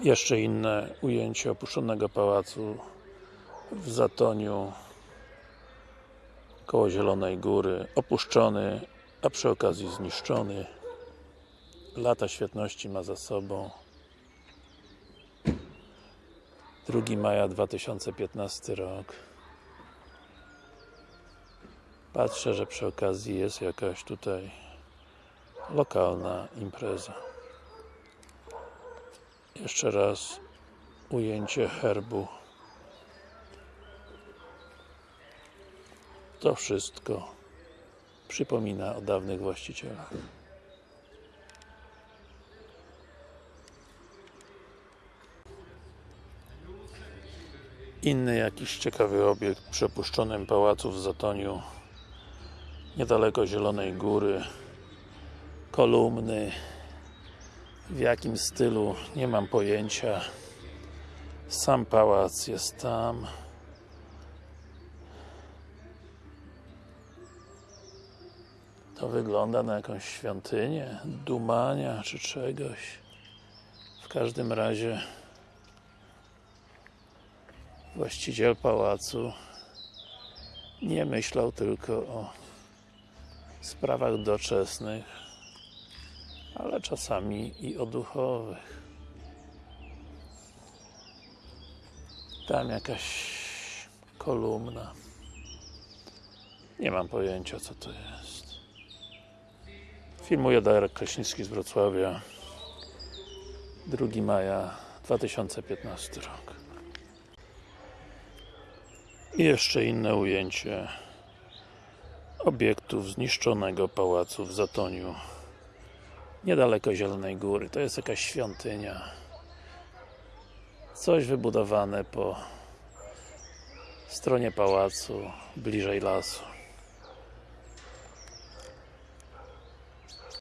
Jeszcze inne ujęcie opuszczonego pałacu w Zatoniu koło Zielonej Góry, opuszczony, a przy okazji zniszczony. Lata świetności ma za sobą. 2 maja 2015 rok. Patrzę, że przy okazji jest jakaś tutaj lokalna impreza jeszcze raz ujęcie herbu. To wszystko przypomina o dawnych właścicielach. Inny jakiś ciekawy obiekt przy opuszczonym pałacu w Zatoniu niedaleko Zielonej Góry kolumny w jakim stylu? Nie mam pojęcia. Sam pałac jest tam. To wygląda na jakąś świątynię dumania czy czegoś. W każdym razie właściciel pałacu nie myślał tylko o sprawach doczesnych ale czasami i o duchowych. Tam jakaś kolumna. Nie mam pojęcia co to jest. Filmuje Darek Kraśnicki z Wrocławia. 2 maja 2015 rok. I jeszcze inne ujęcie obiektów zniszczonego pałacu w Zatoniu niedaleko Zielonej Góry, to jest jakaś świątynia. Coś wybudowane po stronie pałacu, bliżej lasu